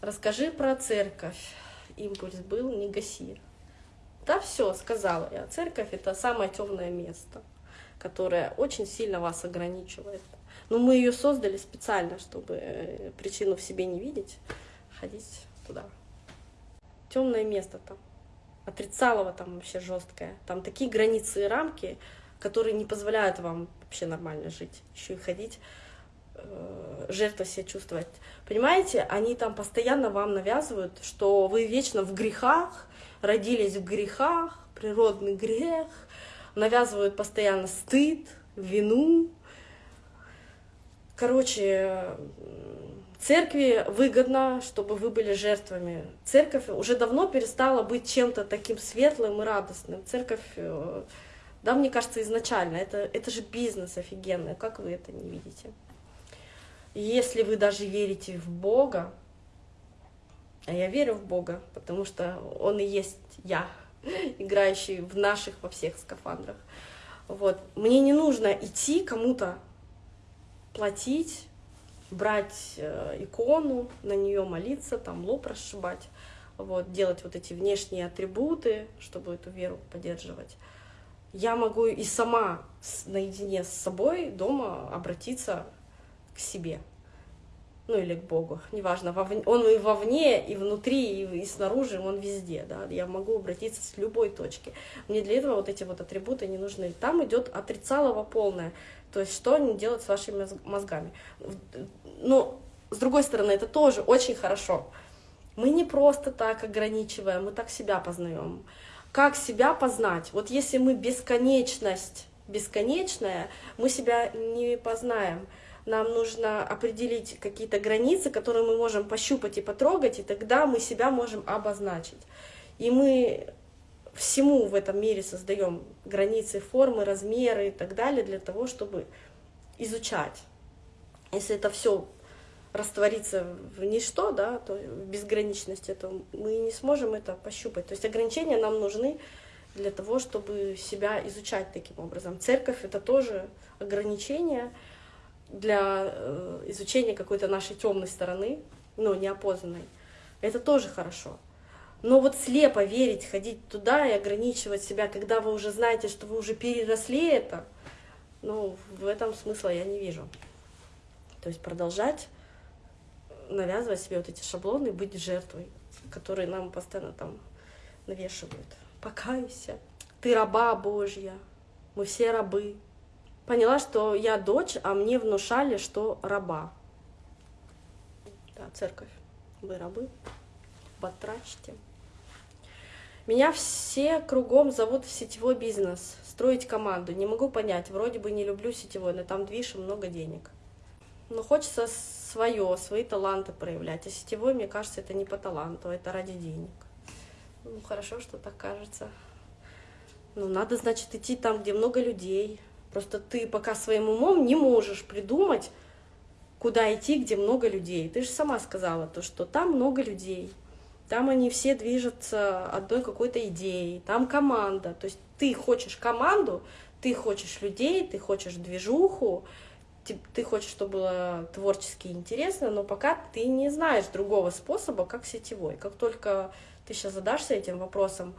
Расскажи про церковь. Импульс был, не гаси. Да, все, сказала я. Церковь это самое темное место, которое очень сильно вас ограничивает. Но мы ее создали специально, чтобы э, причину в себе не видеть, ходить туда. Темное место там. Отрицалово там вообще жесткое. Там такие границы и рамки, которые не позволяют вам вообще нормально жить, еще и ходить жертва себя чувствовать. Понимаете, они там постоянно вам навязывают, что вы вечно в грехах, родились в грехах, природный грех, навязывают постоянно стыд, вину. Короче, церкви выгодно, чтобы вы были жертвами. Церковь уже давно перестала быть чем-то таким светлым и радостным. Церковь, э, да, мне кажется, изначально, это, это же бизнес офигенный, как вы это не видите? Если вы даже верите в Бога, а я верю в Бога, потому что Он и есть я, играющий в наших во всех скафандрах. Вот. Мне не нужно идти кому-то платить, брать э, икону, на нее молиться, там лоб расшибать, вот, делать вот эти внешние атрибуты, чтобы эту веру поддерживать. Я могу и сама наедине с собой дома обратиться к себе ну или к Богу, неважно, он и вовне, и внутри, и, снаружи, он везде, да, я могу обратиться с любой точки. Мне для этого вот эти вот атрибуты не нужны. Там идет отрицалово полное, то есть что они делают с вашими мозгами. Но, с другой стороны, это тоже очень хорошо. Мы не просто так ограничиваем, мы так себя познаем. Как себя познать? Вот если мы бесконечность, бесконечная, мы себя не познаем нам нужно определить какие-то границы, которые мы можем пощупать и потрогать, и тогда мы себя можем обозначить. И мы всему в этом мире создаем границы, формы, размеры и так далее для того, чтобы изучать. Если это все растворится в ничто, да, то в безграничности, то мы не сможем это пощупать. То есть ограничения нам нужны для того, чтобы себя изучать таким образом. Церковь — это тоже ограничения, для э, изучения какой-то нашей темной стороны, ну, неопознанной, это тоже хорошо. Но вот слепо верить, ходить туда и ограничивать себя, когда вы уже знаете, что вы уже переросли это, ну, в этом смысла я не вижу. То есть продолжать навязывать себе вот эти шаблоны, быть жертвой, которые нам постоянно там навешивают. Покайся, ты раба Божья, мы все рабы, поняла, что я дочь, а мне внушали, что раба. Да, церковь. Вы рабы. Батрачьте. Меня все кругом зовут в сетевой бизнес, строить команду. Не могу понять, вроде бы не люблю сетевой, но там движ и много денег. Но хочется свое, свои таланты проявлять. А сетевой, мне кажется, это не по таланту, это ради денег. Ну, хорошо, что так кажется. Ну, надо, значит, идти там, где много людей, Просто ты пока своим умом не можешь придумать, куда идти, где много людей. Ты же сама сказала то, что там много людей. Там они все движутся одной какой-то идеей, там команда. То есть ты хочешь команду, ты хочешь людей, ты хочешь движуху, ты хочешь, чтобы было творчески интересно, но пока ты не знаешь другого способа, как сетевой. Как только ты сейчас задашься этим вопросом,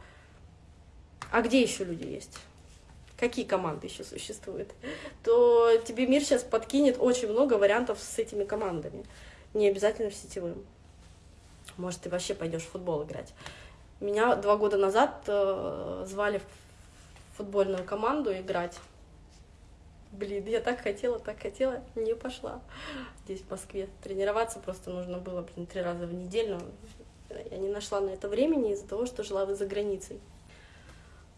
а где еще люди есть? Какие команды еще существуют, то тебе мир сейчас подкинет очень много вариантов с этими командами. Не обязательно в сетевым. Может, ты вообще пойдешь в футбол играть. Меня два года назад э, звали в футбольную команду играть. Блин, я так хотела, так хотела, не пошла здесь, в Москве. Тренироваться просто нужно было, блин, три раза в неделю. Я не нашла на это времени из-за того, что жила за границей.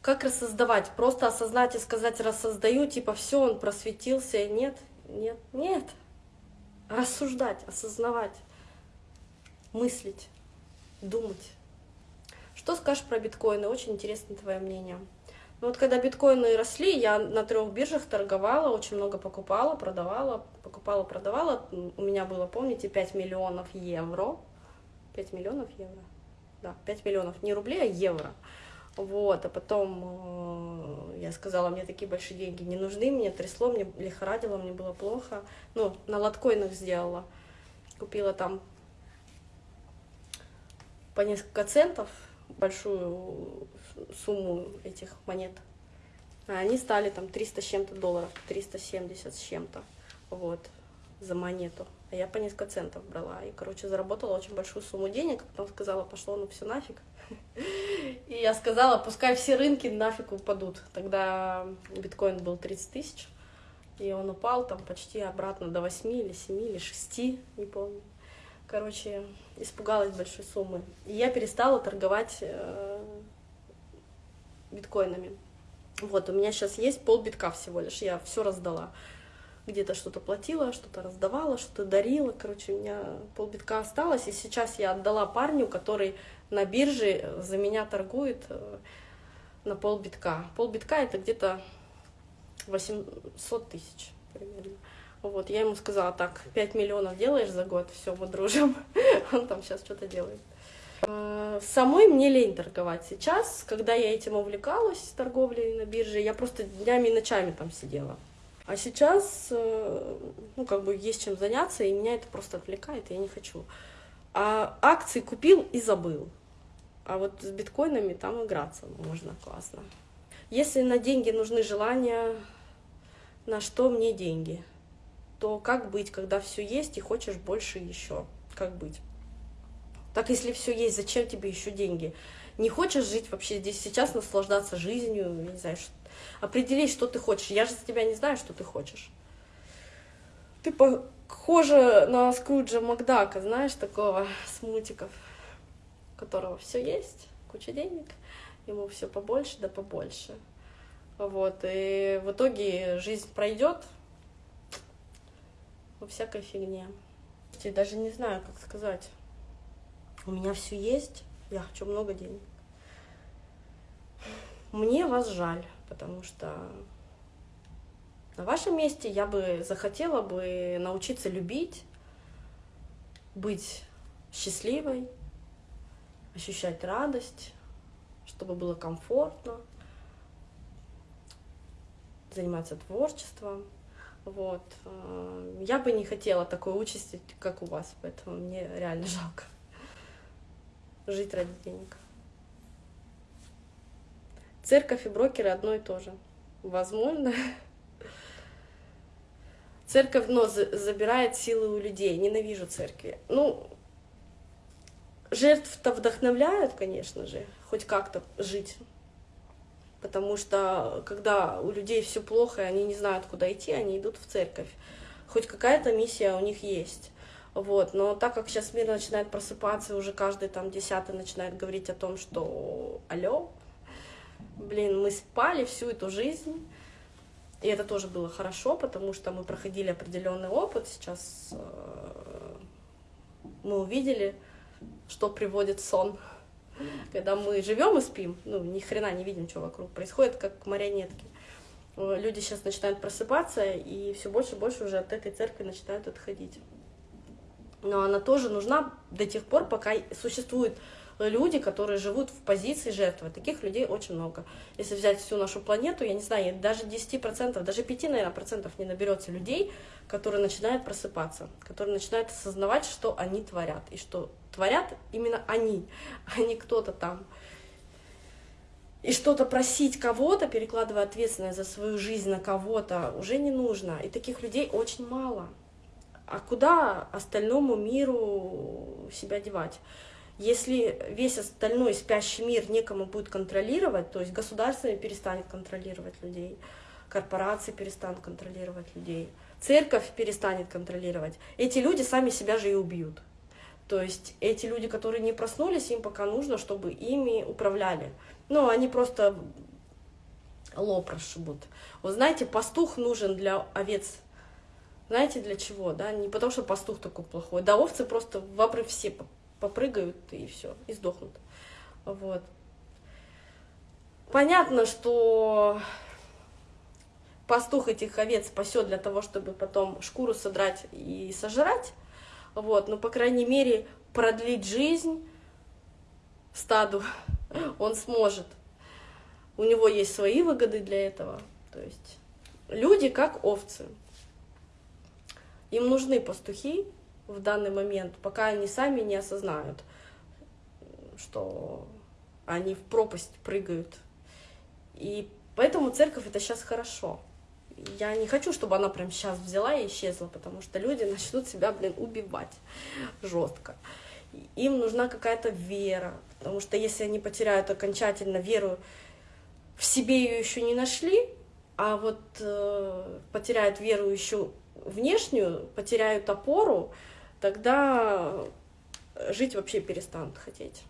Как рассоздавать? Просто осознать и сказать рассоздаю, типа все, он просветился. Нет, нет, нет. Рассуждать, осознавать, мыслить, думать. Что скажешь про биткоины? Очень интересно твое мнение. Ну вот когда биткоины росли, я на трех биржах торговала, очень много покупала, продавала, покупала, продавала. У меня было, помните, 5 миллионов евро. 5 миллионов евро? Да, 5 миллионов, не рублей, а евро. Вот, а потом э, я сказала, мне такие большие деньги не нужны, мне трясло, мне лихорадило, мне было плохо. Ну, на лоткоинах сделала. Купила там по несколько центов большую сумму этих монет. А они стали там 300 с чем-то долларов, 370 с чем-то, вот, за монету. А я по несколько центов брала. И, короче, заработала очень большую сумму денег. Потом сказала, пошло ну все нафиг. И я сказала, пускай все рынки нафиг упадут. Тогда биткоин был 30 тысяч. И он упал там почти обратно до 8 или 7 или 6, не помню. Короче, испугалась большой суммы. И я перестала торговать э, биткоинами. Вот, у меня сейчас есть полбитка всего лишь, я все раздала. Где-то что-то платила, что-то раздавала, что-то дарила. Короче, у меня полбитка осталось, и сейчас я отдала парню, который на бирже за меня торгует э, на полбитка. Полбитка это где-то 800 тысяч примерно. Вот, я ему сказала, так, 5 миллионов делаешь за год, все, мы дружим. Он там сейчас что-то делает. Э, самой мне лень торговать сейчас, когда я этим увлекалась, торговлей на бирже, я просто днями и ночами там сидела. А сейчас, э, ну, как бы есть чем заняться, и меня это просто отвлекает, и я не хочу. А акции купил и забыл. А вот с биткоинами там играться можно классно. Если на деньги нужны желания, на что мне деньги, то как быть, когда все есть и хочешь больше еще? Как быть? Так если все есть, зачем тебе еще деньги? Не хочешь жить вообще здесь сейчас, наслаждаться жизнью, не знаю, что... определить, что ты хочешь. Я же за тебя не знаю, что ты хочешь. Ты похожа на Скруджа Макдака, знаешь, такого с мультиков, которого все есть, куча денег, ему все побольше да побольше. Вот, и в итоге жизнь пройдет во всякой фигне. Я даже не знаю, как сказать. У меня все есть, я хочу много денег. Мне вас жаль, потому что на вашем месте я бы захотела бы научиться любить, быть счастливой, ощущать радость, чтобы было комфортно, заниматься творчеством. Вот. Э, я бы не хотела такой участи, как у вас, поэтому мне реально жалко жить ради денег. Церковь и брокеры одно и то же. Возможно. Церковь, но забирает силы у людей. Ненавижу церкви. Ну, жертв-то вдохновляют, конечно же, хоть как-то жить потому что когда у людей все плохо, и они не знают, куда идти, они идут в церковь. Хоть какая-то миссия у них есть. Вот. Но так как сейчас мир начинает просыпаться, и уже каждый там десятый начинает говорить о том, что алло, блин, мы спали всю эту жизнь, и это тоже было хорошо, потому что мы проходили определенный опыт. Сейчас э, мы увидели, что приводит сон когда мы живем и спим, ну, ни хрена не видим, что вокруг происходит, как марионетки. Э, люди сейчас начинают просыпаться, и все больше и больше уже от этой церкви начинают отходить. Но она тоже нужна до тех пор, пока существуют люди, которые живут в позиции жертвы. Таких людей очень много. Если взять всю нашу планету, я не знаю, даже 10%, даже 5, наверное, процентов не наберется людей, которые начинают просыпаться, которые начинают осознавать, что они творят, и что творят именно они, а не кто-то там. И что-то просить кого-то, перекладывая ответственность за свою жизнь на кого-то, уже не нужно. И таких людей очень мало. А куда остальному миру себя девать? Если весь остальной спящий мир некому будет контролировать, то есть государство перестанет контролировать людей, корпорации перестанут контролировать людей, церковь перестанет контролировать, эти люди сами себя же и убьют. То есть эти люди, которые не проснулись, им пока нужно, чтобы ими управляли. Ну, они просто лоб расшибут. Вот знаете, пастух нужен для овец. Знаете, для чего, да? Не потому, что пастух такой плохой. Да, овцы просто в обрыв все попрыгают и все, и сдохнут. Вот. Понятно, что пастух этих овец спасет для того, чтобы потом шкуру содрать и сожрать, вот, но, по крайней мере, продлить жизнь стаду он сможет. У него есть свои выгоды для этого. То есть люди как овцы. Им нужны пастухи в данный момент, пока они сами не осознают, что они в пропасть прыгают. И поэтому церковь это сейчас хорошо. Я не хочу, чтобы она прям сейчас взяла и исчезла, потому что люди начнут себя, блин, убивать жестко. Им нужна какая-то вера, потому что если они потеряют окончательно веру в себе ее еще не нашли, а вот э, потеряют веру еще внешнюю, потеряют опору, тогда жить вообще перестанут хотеть.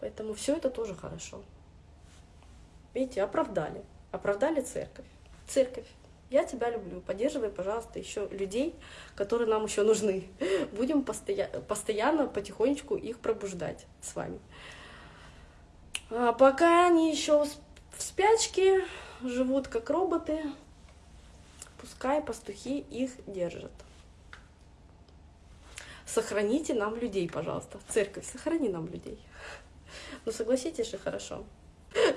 Поэтому все это тоже хорошо. Видите, оправдали. Оправдали церковь. Церковь, я тебя люблю. Поддерживай, пожалуйста, еще людей, которые нам еще нужны. Будем постоя постоянно, потихонечку их пробуждать с вами. А пока они еще в спячке, живут как роботы, пускай пастухи их держат. Сохраните нам людей, пожалуйста. Церковь, сохрани нам людей. Ну, согласитесь же, хорошо.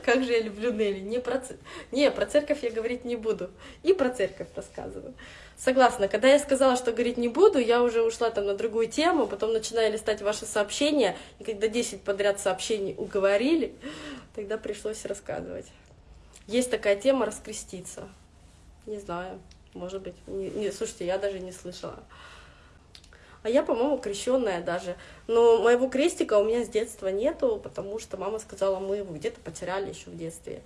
Как же я люблю Нелли. Не про, не, про церковь я говорить не буду. И про церковь рассказываю. Согласна. Когда я сказала, что говорить не буду, я уже ушла там на другую тему, потом начинаю листать ваши сообщения, и когда 10 подряд сообщений уговорили, тогда пришлось рассказывать. Есть такая тема раскреститься. Не знаю, может быть. Не, не, слушайте, я даже не слышала. А я, по-моему, крещенная даже. Но моего крестика у меня с детства нету, потому что мама сказала, мы его где-то потеряли еще в детстве.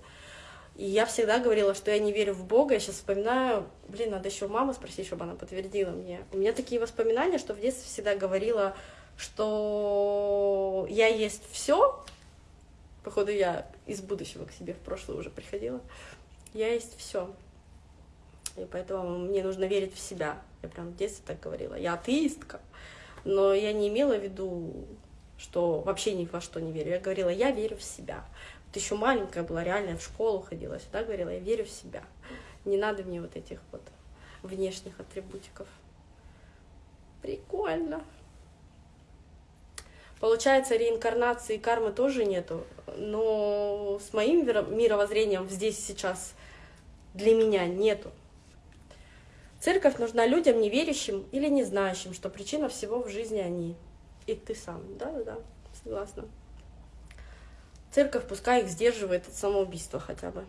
И я всегда говорила, что я не верю в Бога. Я сейчас вспоминаю, блин, надо еще маму спросить, чтобы она подтвердила мне. У меня такие воспоминания, что в детстве всегда говорила, что я есть все. Походу, я из будущего к себе в прошлое уже приходила. Я есть все. И поэтому мне нужно верить в себя. Я прям в детстве так говорила. Я атеистка. Но я не имела в виду, что вообще ни во что не верю. Я говорила, я верю в себя. Вот еще маленькая была, реально в школу ходила, всегда говорила, я верю в себя. Не надо мне вот этих вот внешних атрибутиков. Прикольно. Получается, реинкарнации и кармы тоже нету, но с моим мировоззрением здесь сейчас для меня нету. Церковь нужна людям, неверящим или не знающим, что причина всего в жизни они. И ты сам. Да-да-да, согласна. Церковь пускай их сдерживает от самоубийства хотя бы.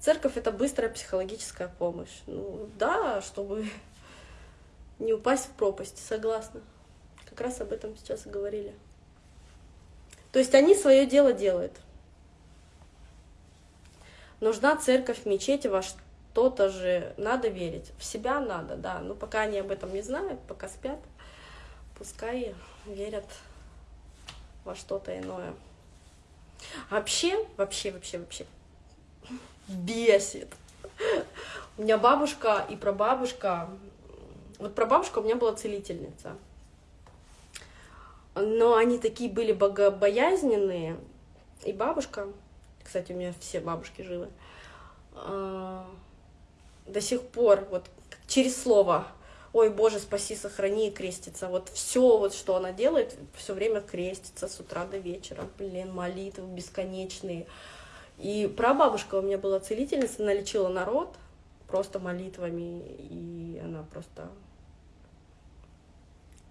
Церковь — это быстрая психологическая помощь. Ну да, чтобы не упасть в пропасть, согласна. Как раз об этом сейчас и говорили. То есть они свое дело делают. Нужна церковь, мечеть, во что-то же надо верить. В себя надо, да. Но пока они об этом не знают, пока спят, пускай верят во что-то иное. Вообще, вообще, вообще, вообще бесит. У меня бабушка и прабабушка, вот прабабушка у меня была целительница, но они такие были богобоязненные, и бабушка, кстати, у меня все бабушки живы, а, до сих пор вот через слово ой, Боже, спаси, сохрани и крестится. Вот все, вот, что она делает, все время крестится с утра до вечера. Блин, молитвы бесконечные. И прабабушка у меня была целительница, она лечила народ просто молитвами, и она просто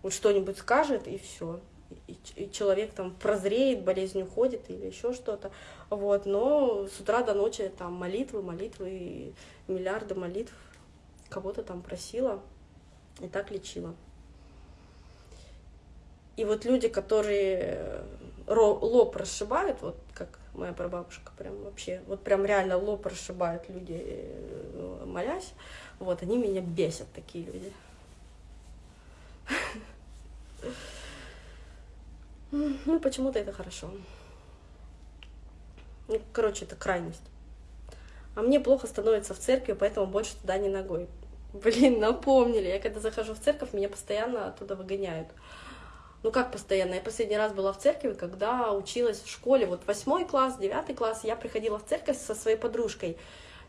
вот что-нибудь скажет, и все. И, человек там прозреет, болезнь уходит или еще что-то. Вот, но с утра до ночи там молитвы, молитвы, миллиарды молитв кого-то там просила и так лечила. И вот люди, которые лоб расшибают, вот как моя прабабушка, прям вообще, вот прям реально лоб расшибают люди, э, молясь, вот, они меня бесят, такие люди. Ну, почему-то это хорошо. Ну, короче, это крайность. А мне плохо становится в церкви, поэтому больше туда не ногой. Блин, напомнили. Я когда захожу в церковь, меня постоянно оттуда выгоняют. Ну как постоянно? Я последний раз была в церкви, когда училась в школе. Вот восьмой класс, девятый класс, я приходила в церковь со своей подружкой.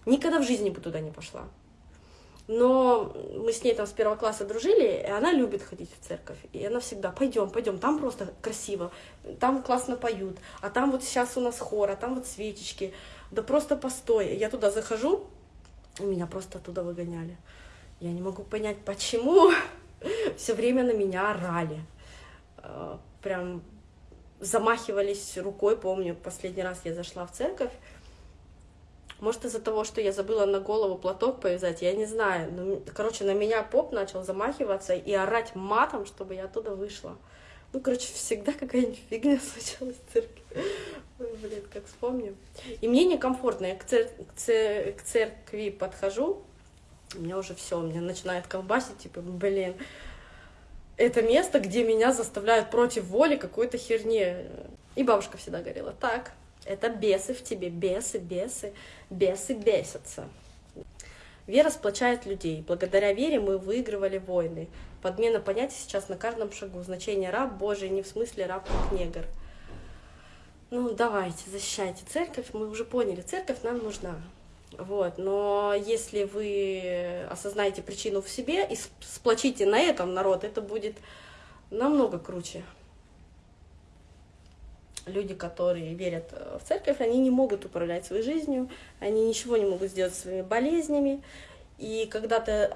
Никогда в жизни бы туда не пошла. Но мы с ней там с первого класса дружили, и она любит ходить в церковь. И она всегда, пойдем, пойдем, там просто красиво, там классно поют, а там вот сейчас у нас хор, а там вот свечечки. Да просто постой. Я туда захожу, и меня просто оттуда выгоняли. Я не могу понять, почему все время на меня орали. э, прям замахивались рукой, помню, последний раз я зашла в церковь, может, из-за того, что я забыла на голову платок повязать, я не знаю. Но, короче, на меня поп начал замахиваться и орать матом, чтобы я оттуда вышла. Ну, короче, всегда какая-нибудь фигня случалась в церкви. Ой, блин, как вспомню. И мне некомфортно. Я к, цер... к, цер... к церкви подхожу, меня уже все, меня начинает колбасить, типа, блин, это место, где меня заставляют против воли какой-то херни. И бабушка всегда говорила, так, это бесы в тебе, бесы, бесы, бесы бесятся. Вера сплочает людей. Благодаря вере мы выигрывали войны. Подмена понятий сейчас на каждом шагу. Значение раб Божий не в смысле раб как негр. Ну, давайте, защищайте церковь. Мы уже поняли, церковь нам нужна. Вот. Но если вы осознаете причину в себе и сплочите на этом народ, это будет намного круче люди, которые верят э, в церковь, они не могут управлять своей жизнью, они ничего не могут сделать своими болезнями. И когда ты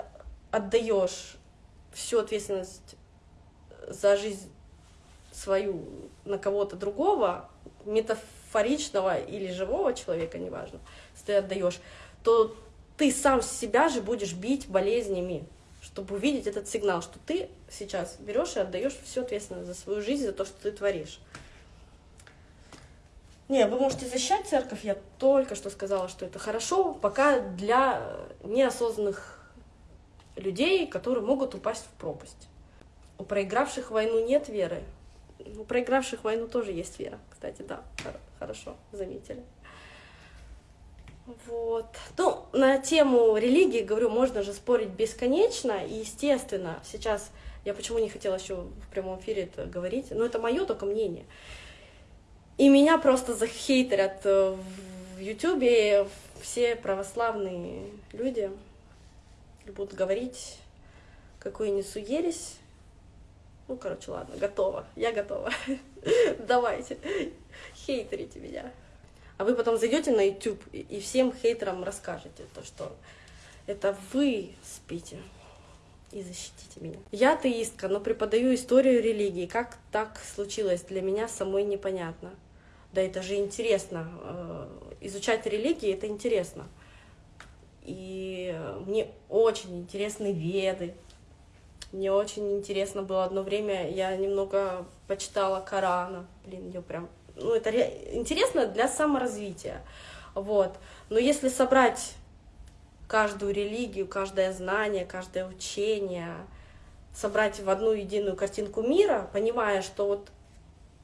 отдаешь всю ответственность за жизнь свою на кого-то другого, метафоричного или живого человека, неважно, если ты отдаешь, то ты сам себя же будешь бить болезнями, чтобы увидеть этот сигнал, что ты сейчас берешь и отдаешь всю ответственность за свою жизнь, за то, что ты творишь. Не, вы можете защищать церковь, я только что сказала, что это хорошо, пока для неосознанных людей, которые могут упасть в пропасть. У проигравших войну нет веры. У проигравших войну тоже есть вера, кстати, да, хорошо, заметили. Вот. Ну, на тему религии, говорю, можно же спорить бесконечно, и естественно, сейчас я почему не хотела еще в прямом эфире это говорить, но это мое только мнение. И меня просто захейтерят э, в Ютубе все православные люди будут говорить, какую несу ересь. Ну, короче, ладно, готова. Я готова. Давайте, хейтерите меня. А вы потом зайдете на YouTube и всем хейтерам расскажете то, что это вы спите и защитите меня. Я атеистка, но преподаю историю религии. Как так случилось, для меня самой непонятно. Да это же интересно. Э, изучать религии — это интересно. И мне очень интересны веды. Мне очень интересно было одно время, я немного почитала Корана. Блин, ее прям... Ну, это интересно для саморазвития. Вот. Но если собрать каждую религию, каждое знание, каждое учение, собрать в одну единую картинку мира, понимая, что вот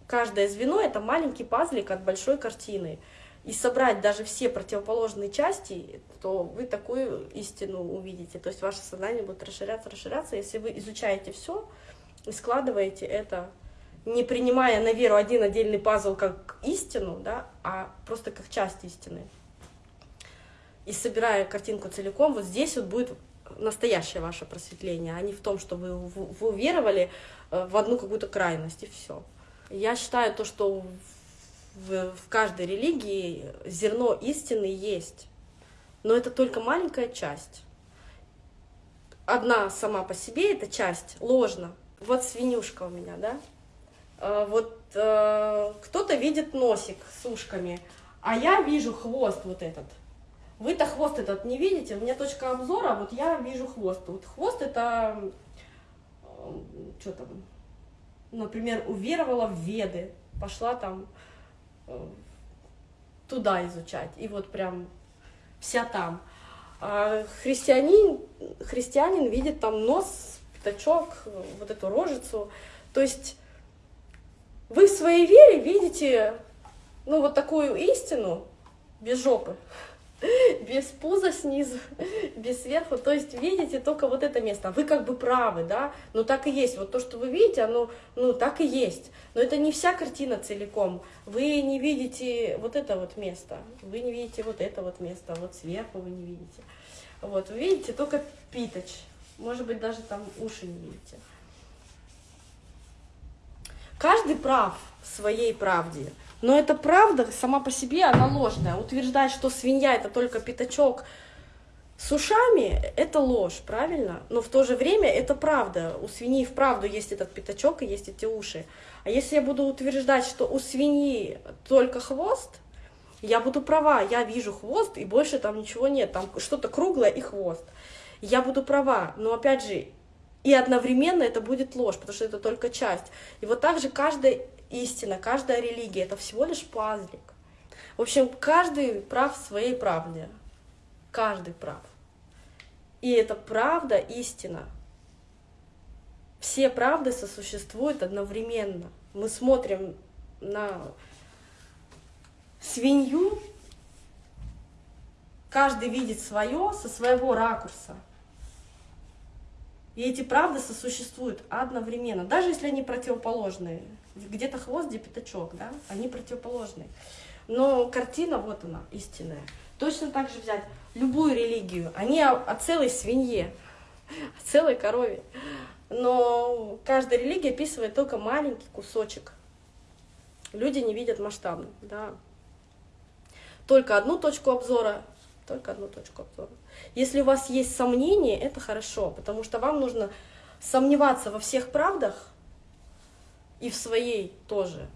каждое звено — это маленький пазлик от большой картины. И собрать даже все противоположные части, то вы такую истину увидите. То есть ваше сознание будет расширяться, расширяться, если вы изучаете все и складываете это, не принимая на веру один отдельный пазл как истину, да, а просто как часть истины. И собирая картинку целиком, вот здесь вот будет настоящее ваше просветление, а не в том, что вы, вы уверовали э, в одну какую-то крайность, и все. Я считаю то, что в, в каждой религии зерно истины есть, но это только маленькая часть. Одна сама по себе эта часть ложна. Вот свинюшка у меня, да? А, вот э, кто-то видит носик с ушками, а я вижу хвост вот этот. Вы-то хвост этот не видите, у меня точка обзора, вот я вижу хвост. Вот хвост это, что там, например, уверовала в Веды, пошла там э, туда изучать, и вот прям вся там. А христианин, христианин видит там нос, пятачок, вот эту рожицу. То есть вы в своей вере видите, ну, вот такую истину без жопы. без пуза снизу, без сверху. То есть видите только вот это место. Вы как бы правы, да, но так и есть. Вот то, что вы видите, оно, ну, так и есть. Но это не вся картина целиком. Вы не видите вот это вот место, вы не видите вот это вот место, вот сверху вы не видите. Вот, вы видите только питоч. Может быть, даже там уши не видите. Каждый прав в своей правде. Но эта правда сама по себе, она ложная. Утверждать, что свинья это только пятачок С ушами это ложь, правильно? Но в то же время это правда. У свиньи вправду есть этот пятачок и есть эти уши. А если я буду утверждать, что у свиньи только хвост, я буду права, я вижу хвост, и больше там ничего нет, там что-то круглое и хвост. Я буду права, но опять же, и одновременно это будет ложь, потому что это только часть. И вот так же каждая истина, каждая религия — это всего лишь пазлик. В общем, каждый прав в своей правде. Каждый прав. И это правда, истина. Все правды сосуществуют одновременно. Мы смотрим на свинью, каждый видит свое со своего ракурса. И эти правды сосуществуют одновременно, даже если они противоположные. Где-то хвост, где пятачок, да, они противоположные. Но картина, вот она, истинная. Точно так же взять любую религию, они о, о целой свинье, о целой корове. Но каждая религия описывает только маленький кусочек. Люди не видят масштабно, да. Только одну точку обзора, только одну точку обзора. Если у вас есть сомнения, это хорошо, потому что вам нужно сомневаться во всех правдах и в своей тоже.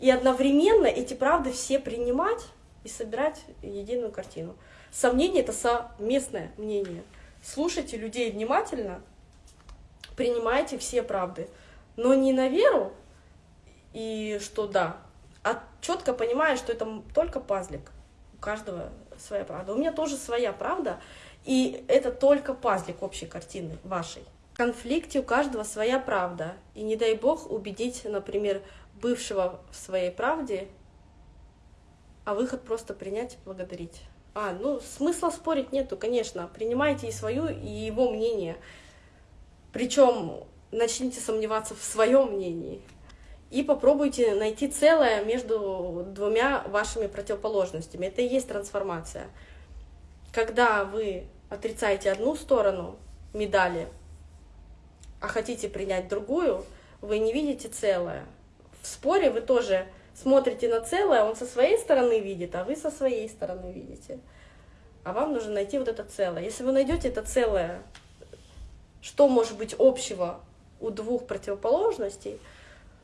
И одновременно эти правды все принимать и собирать единую картину. Сомнение — это совместное мнение. Слушайте людей внимательно, принимайте все правды, но не на веру, и что да, а четко понимая, что это только пазлик. У каждого своя правда. У меня тоже своя правда, и это только пазлик общей картины вашей. В конфликте у каждого своя правда. И не дай бог убедить, например, бывшего в своей правде, а выход просто принять и благодарить. А, ну, смысла спорить нету, конечно. Принимайте и свою, и его мнение. Причем начните сомневаться в своем мнении. И попробуйте найти целое между двумя вашими противоположностями. Это и есть трансформация. Когда вы отрицаете одну сторону медали, а хотите принять другую, вы не видите целое. В споре вы тоже смотрите на целое, он со своей стороны видит, а вы со своей стороны видите. А вам нужно найти вот это целое. Если вы найдете это целое, что может быть общего у двух противоположностей,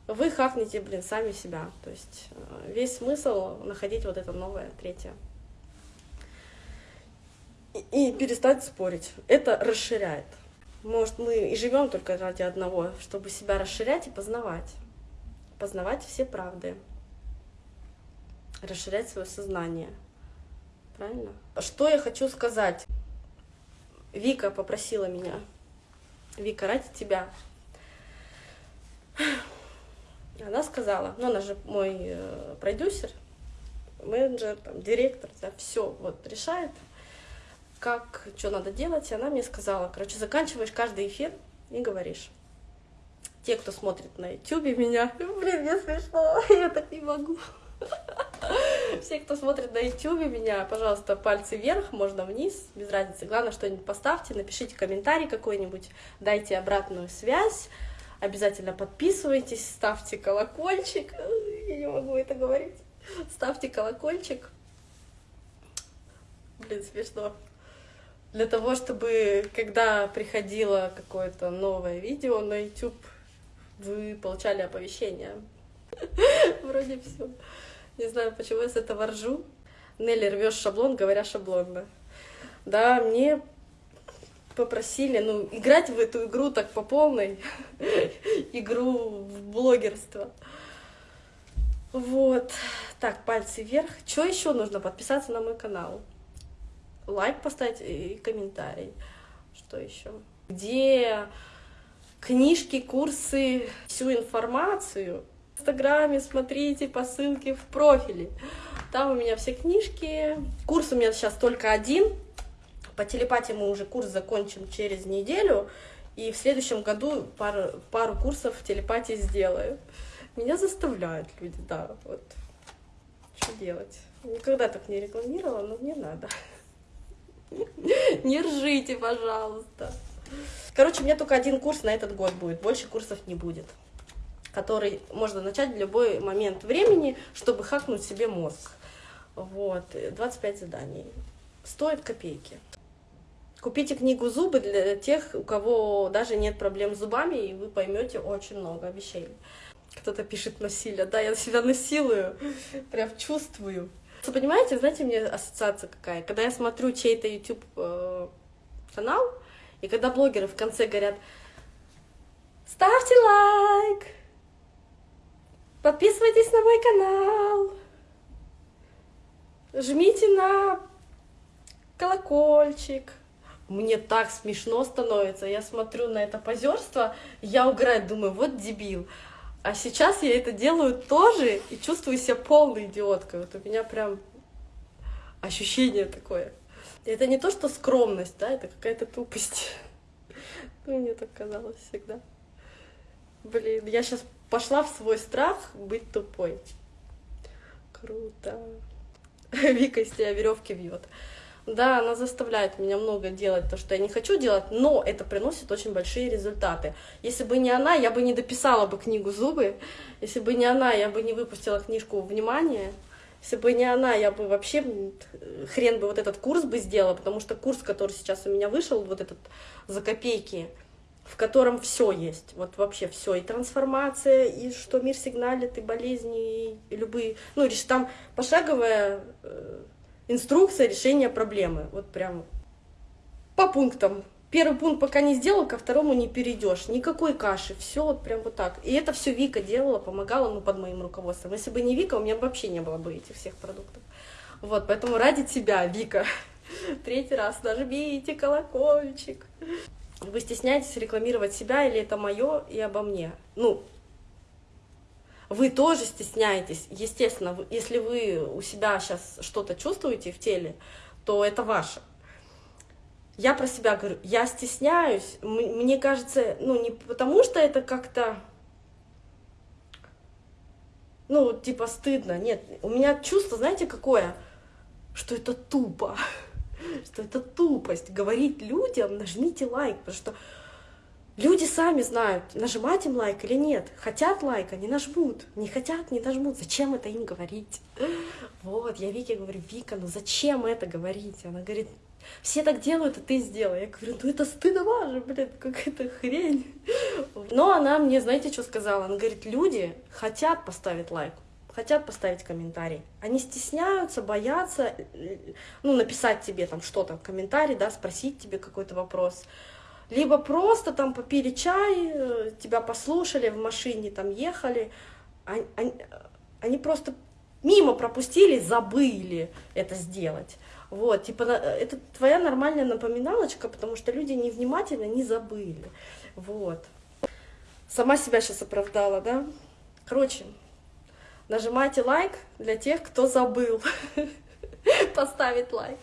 вы хакнете, блин, сами себя. То есть э, весь смысл находить вот это новое, третье. И, и перестать спорить. Это расширяет. Может, мы и живем только ради одного, чтобы себя расширять и познавать. Познавать все правды расширять свое сознание. Правильно? Что я хочу сказать? Вика попросила меня. Вика, ради тебя. Она сказала, ну она же мой э, продюсер, менеджер, там, директор, да, все вот решает, как, что надо делать. И она мне сказала, короче, заканчиваешь каждый эфир и говоришь. Те, кто смотрит на YouTube меня, блин, мне смешно, я так не могу. Все, кто смотрит на YouTube меня, пожалуйста, пальцы вверх, можно вниз, без разницы. Главное, что-нибудь поставьте, напишите комментарий какой-нибудь, дайте обратную связь. Обязательно подписывайтесь, ставьте колокольчик. Я не могу это говорить. Ставьте колокольчик. Блин, смешно. Для того, чтобы, когда приходило какое-то новое видео на YouTube, вы получали оповещение. Вроде все. Не знаю, почему я с этого ржу. Нелли, рвешь шаблон, говоря шаблонно. Да, мне попросили, ну, играть в эту игру так по полной, игру в блогерство. Вот. Так, пальцы вверх. Что еще нужно? Подписаться на мой канал. Лайк поставить и комментарий. Что еще? Где книжки, курсы, всю информацию Инстаграме, смотрите по ссылке в профиле. Там у меня все книжки. Курс у меня сейчас только один. По телепатии мы уже курс закончим через неделю. И в следующем году пару, пару курсов телепатии сделаю. Меня заставляют люди, да, вот. Что делать? Никогда так не рекламировала, но мне надо. Не ржите, пожалуйста. Короче, у меня только один курс на этот год будет, больше курсов не будет который можно начать в любой момент времени, чтобы хакнуть себе мозг. Вот, 25 заданий. Стоит копейки. Купите книгу «Зубы» для тех, у кого даже нет проблем с зубами, и вы поймете очень много вещей. Кто-то пишет насилие. Да, я себя насилую, прям чувствую. Вы понимаете, знаете, мне ассоциация какая? Когда я смотрю чей-то YouTube э, канал, и когда блогеры в конце говорят, ставьте лайк, подписывайтесь на мой канал, жмите на колокольчик. Мне так смешно становится. Я смотрю на это позерство, я угораю, думаю, вот дебил. А сейчас я это делаю тоже и чувствую себя полной идиоткой. Вот у меня прям ощущение такое. Это не то, что скромность, да, это какая-то тупость. Ну, мне так казалось всегда. Блин, я сейчас пошла в свой страх быть тупой. Круто. Вика из тебя веревки вьет. Да, она заставляет меня много делать то, что я не хочу делать, но это приносит очень большие результаты. Если бы не она, я бы не дописала бы книгу «Зубы», если бы не она, я бы не выпустила книжку «Внимание», если бы не она, я бы вообще хрен бы вот этот курс бы сделала, потому что курс, который сейчас у меня вышел, вот этот за копейки, в котором все есть, вот вообще все, и трансформация, и что мир сигналит, и болезни, и любые, ну, там пошаговая э, инструкция решения проблемы. Вот прям по пунктам. Первый пункт пока не сделал, ко второму не перейдешь. Никакой каши, все вот прям вот так. И это все Вика делала, помогала, ну, под моим руководством. Если бы не Вика, у меня вообще не было бы этих всех продуктов. Вот, поэтому ради тебя, Вика, третий раз нажмите колокольчик. Вы стесняетесь рекламировать себя или это мое и обо мне? Ну, вы тоже стесняетесь, естественно, если вы у себя сейчас что-то чувствуете в теле, то это ваше. Я про себя говорю, я стесняюсь, мне кажется, ну не потому что это как-то, ну типа стыдно, нет, у меня чувство, знаете, какое, что это тупо, что это тупость, говорить людям, нажмите лайк, потому что Люди сами знают, нажимать им лайк или нет. Хотят лайка, не нажмут. Не хотят, не нажмут. Зачем это им говорить? Вот, я Вике говорю, Вика, ну зачем это говорить? Она говорит, все так делают, а ты сделай. Я говорю, ну это стыдно же, блин, какая-то хрень. Но она мне, знаете, что сказала? Она говорит, люди хотят поставить лайк, хотят поставить комментарий. Они стесняются, боятся, ну, написать тебе там что-то, комментарий, да, спросить тебе какой-то вопрос либо просто там попили чай, э, тебя послушали в машине, там ехали, они, они, просто мимо пропустили, забыли это сделать. Вот, типа, это твоя нормальная напоминалочка, потому что люди невнимательно не забыли. Вот. Сама себя сейчас оправдала, да? Короче, нажимайте лайк для тех, кто забыл поставить лайк.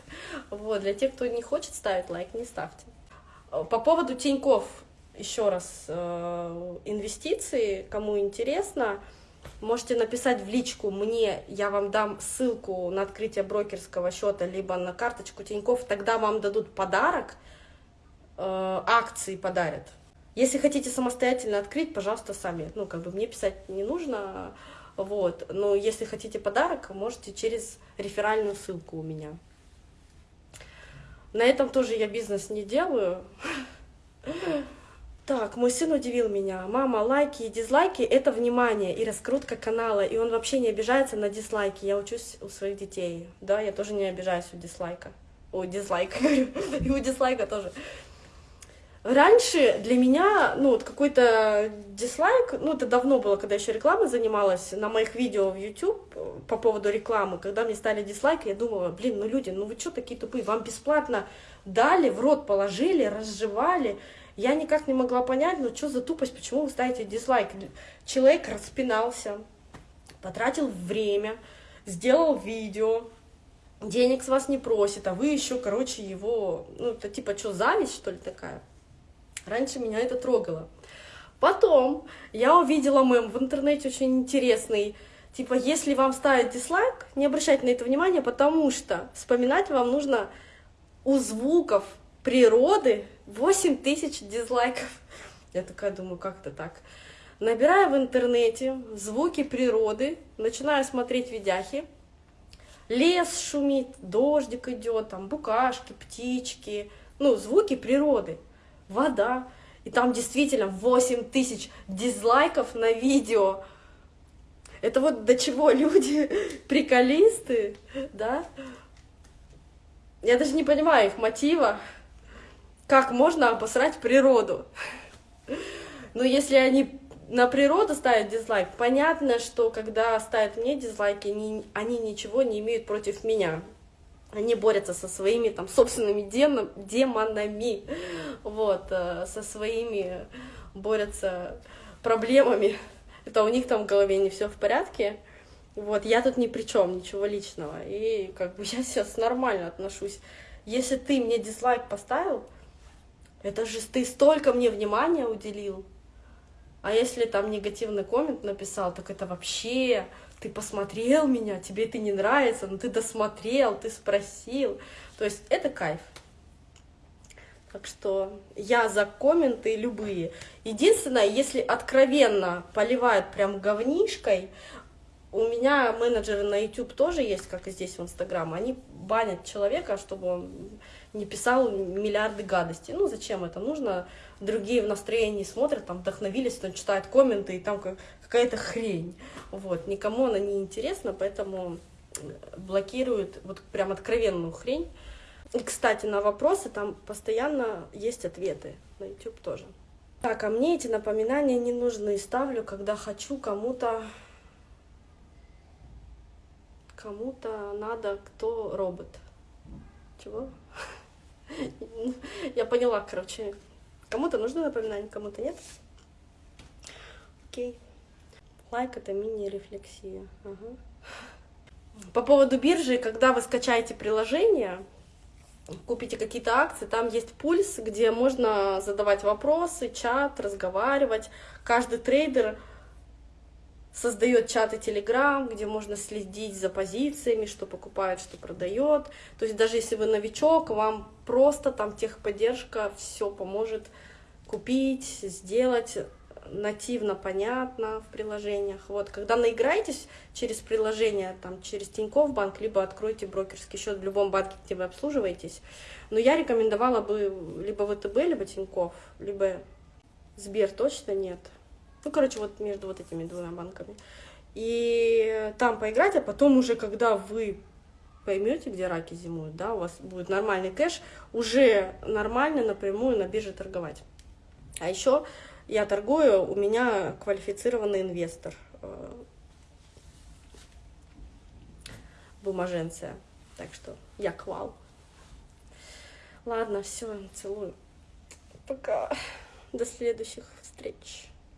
Вот, для тех, кто не хочет ставить лайк, не ставьте. По поводу Тиньков, еще раз, э, инвестиции, кому интересно, можете написать в личку мне, я вам дам ссылку на открытие брокерского счета, либо на карточку Тиньков, тогда вам дадут подарок, э, акции подарят. Если хотите самостоятельно открыть, пожалуйста, сами. Ну, как бы мне писать не нужно, вот. Но если хотите подарок, можете через реферальную ссылку у меня. На этом тоже я бизнес не делаю. Так, мой сын удивил меня. Мама, лайки и дизлайки — это внимание и раскрутка канала, и он вообще не обижается на дизлайки. Я учусь у своих детей. Да, я тоже не обижаюсь у дизлайка. О, дизлайка, говорю. И у дизлайка тоже. Раньше для меня, ну, вот какой-то дизлайк, ну, это давно было, когда еще рекламой занималась, на моих видео в YouTube по поводу рекламы, когда мне стали дизлайки, я думала, блин, ну, люди, ну, вы что такие тупые, вам бесплатно дали, в рот положили, разжевали, я никак не могла понять, ну, что за тупость, почему вы ставите дизлайк? Человек распинался, потратил время, сделал видео, денег с вас не просит, а вы еще, короче, его, ну, это типа, что, зависть, что ли, такая? Раньше меня это трогало. Потом я увидела мем в интернете очень интересный. Типа, если вам ставить дизлайк, не обращайте на это внимания, потому что вспоминать вам нужно у звуков природы 8 тысяч дизлайков. Я такая думаю, как это так? Набираю в интернете звуки природы, начинаю смотреть видяхи. Лес шумит, дождик идет, там букашки, птички, ну, звуки природы, вода, и там действительно 8 тысяч дизлайков на видео. Это вот до чего люди, приколисты, да? Я даже не понимаю их мотива, как можно обосрать природу. Но если они на природу ставят дизлайк, понятно, что когда ставят мне дизлайки, они, они ничего не имеют против меня. Они борются со своими там собственными демон, демонами, вот, э, со своими борются проблемами. Это у них там в голове не все в порядке. Вот, я тут ни при чем, ничего личного. И как бы я сейчас нормально отношусь. Если ты мне дизлайк поставил, это же ты столько мне внимания уделил. А если там негативный коммент написал, так это вообще ты посмотрел меня, тебе это не нравится, но ты досмотрел, ты спросил. То есть это кайф. Так что я за комменты любые. Единственное, если откровенно поливают прям говнишкой, у меня менеджеры на YouTube тоже есть, как и здесь в Инстаграм. Они банят человека, чтобы он не писал миллиарды гадостей. Ну, зачем это? Нужно, другие в настроении смотрят, там вдохновились, он читает комменты, и там какая-то хрень. Вот, никому она не интересна, поэтому блокируют вот прям откровенную хрень. И, кстати, на вопросы там постоянно есть ответы, на YouTube тоже. Так, а мне эти напоминания не нужны, ставлю, когда хочу кому-то кому-то надо, кто робот. Чего? Я поняла, короче. Кому-то нужно напоминание, кому-то нет. Окей. Like это мини-рефлексия. Ага. По поводу биржи, когда вы скачаете приложение, купите какие-то акции, там есть пульс, где можно задавать вопросы, чат, разговаривать. Каждый трейдер создает чаты Telegram, где можно следить за позициями, что покупает, что продает. То есть даже если вы новичок, вам просто там техподдержка все поможет купить, сделать нативно понятно в приложениях. Вот, когда наиграетесь через приложение, там, через Тинькофф банк, либо откройте брокерский счет в любом банке, где вы обслуживаетесь. Но я рекомендовала бы либо ВТБ, либо Тинькофф, либо Сбер точно нет. Ну, короче, вот между вот этими двумя банками. И там поиграть, а потом уже, когда вы поймете, где раки зимуют, да, у вас будет нормальный кэш, уже нормально напрямую на бирже торговать. А еще я торгую, у меня квалифицированный инвестор. Э, бумаженция. Так что я квал. Ладно, все, целую. Пока. До следующих встреч.